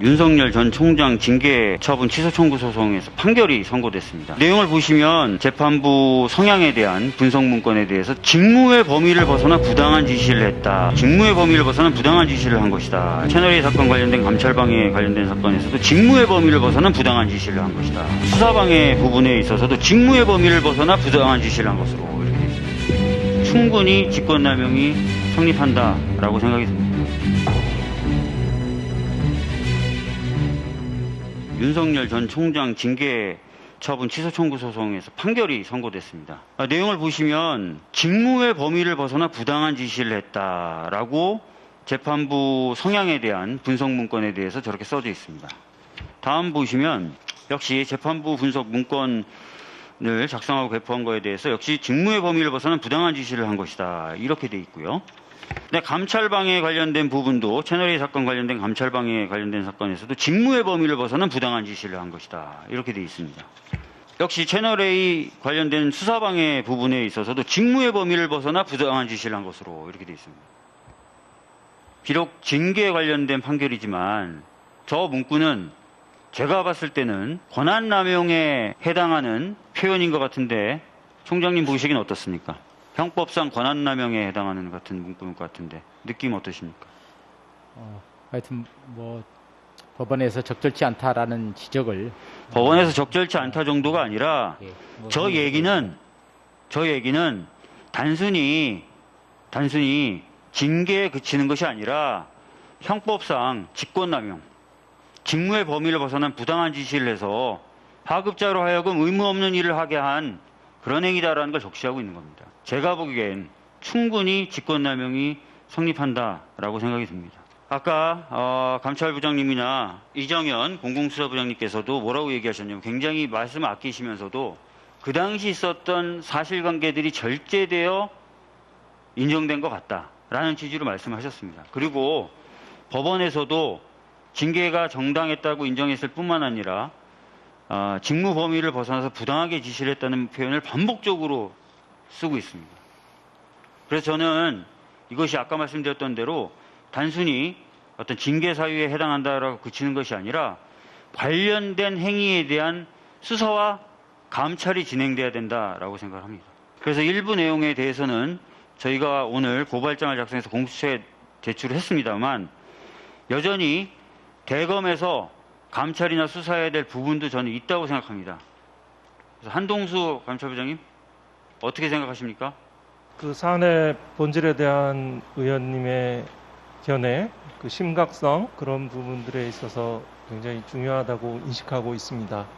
윤석열 전 총장 징계 처분 취소 청구 소송에서 판결이 선고됐습니다. 내용을 보시면 재판부 성향에 대한 분석 문건에 대해서 직무의 범위를 벗어나 부당한 지시를 했다. 직무의 범위를 벗어나 부당한 지시를 한 것이다. 채널A 사건 관련된 감찰방해 관련된 사건에서도 직무의 범위를 벗어나 부당한 지시를 한 것이다. 수사방해 부분에 있어서도 직무의 범위를 벗어나 부당한 지시를 한 것으로 이렇게 되어 있습니다. 충분히 직권남용이 성립한다라고 생각이 듭니다. 윤석열 전 총장 징계 처분 취소 청구 소송에서 판결이 선고됐습니다. 아, 내용을 보시면 직무의 범위를 벗어나 부당한 지시를 했다라고 재판부 성향에 대한 분석 문건에 대해서 저렇게 써져 있습니다. 다음 보시면 역시 재판부 분석 문건을 작성하고 배포한 거에 대해서 역시 직무의 범위를 벗어난 부당한 지시를 한 것이다. 이렇게 돼 있고요. 네, 감찰방해 관련된 부분도 채널A 사건 관련된 감찰방해 관련된 사건에서도 직무의 범위를 벗어난 부당한 지시를 한 것이다. 이렇게 돼 있습니다. 역시 채널A 관련된 수사방해 부분에 있어서도 직무의 범위를 벗어나 부당한 지시를 한 것으로 이렇게 돼 있습니다. 비록 징계에 관련된 판결이지만 저 문구는 제가 봤을 때는 권한남용에 해당하는 표현인 것 같은데 총장님 보시기는 어떻습니까? 형법상 권한남용에 해당하는 같은 문구인 것 같은데 느낌 어떠십니까? 어, 하여튼 뭐 법원에서 적절치 않다라는 지적을 법원에서 적절치 않다 정도가 아니라 예, 뭐 저 얘기는 저 얘기는 단순히 단순히 징계에 그치는 것이 아니라 형법상 직권남용 직무의 범위를 벗어난 부당한 지시를 해서 하급자로 하여금 의무 없는 일을 하게 한 그런 행위다라는 걸 적시하고 있는 겁니다. 제가 보기엔 충분히 직권남용이 성립한다라고 생각이 듭니다. 아까 어, 감찰부장님이나 이정현 공공수사부장님께서도 뭐라고 얘기하셨냐면 굉장히 말씀을 아끼시면서도 그 당시 있었던 사실관계들이 절제되어 인정된 것 같다라는 취지로 말씀하셨습니다. 그리고 법원에서도 징계가 정당했다고 인정했을 뿐만 아니라 어, 직무 범위를 벗어나서 부당하게 지시를 했다는 표현을 반복적으로 쓰고 있습니다. 그래서 저는 이것이 아까 말씀드렸던 대로 단순히 어떤 징계 사유에 해당한다라고 그치는 것이 아니라 관련된 행위에 대한 수사와 감찰이 진행돼야 된다라고 생각합니다. 그래서 일부 내용에 대해서는 저희가 오늘 고발장을 작성해서 공수처에 제출을 했습니다만 여전히 대검에서 감찰이나 수사해야 될 부분도 저는 있다고 생각합니다. 그래서 한동수 감찰부장님 어떻게 생각하십니까? 그 사안의 본질에 대한 의원님의 견해, 그 심각성 그런 부분들에 있어서 굉장히 중요하다고 인식하고 있습니다.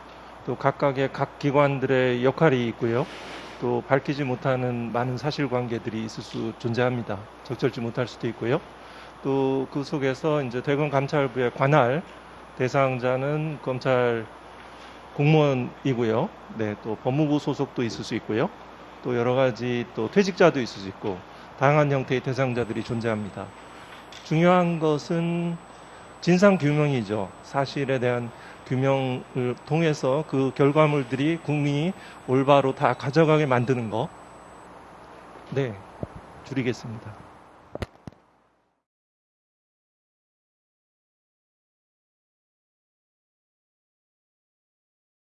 또 각각의 각 기관들의 역할이 있고요. 또 밝히지 못하는 많은 사실관계들이 있을 수 존재합니다. 적절치 못할 수도 있고요. 또 그 속에서 이제 대검 감찰부의 관할 대상자는 검찰 공무원이고요. 네, 또 법무부 소속도 있을 수 있고요. 또 여러 가지 또 퇴직자도 있을 수 있고 다양한 형태의 대상자들이 존재합니다. 중요한 것은 진상 규명이죠. 사실에 대한 규명을 통해서 그 결과물들이 국민이 올바로 다 가져가게 만드는 거. 네, 줄이겠습니다.